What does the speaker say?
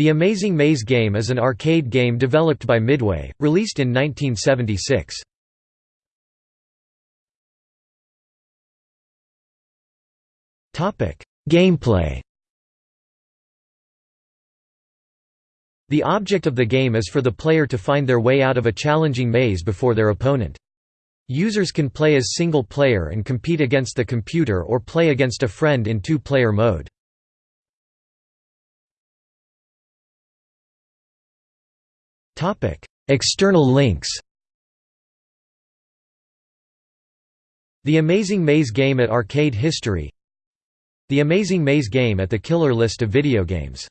The Amazing Maze game is an arcade game developed by Midway, released in 1976. Gameplay The object of the game is for the player to find their way out of a challenging maze before their opponent. Users can play as single player and compete against the computer or play against a friend in two-player mode. External links. The Amazing Maze game at Arcade History. The Amazing Maze game at the Killer list of video games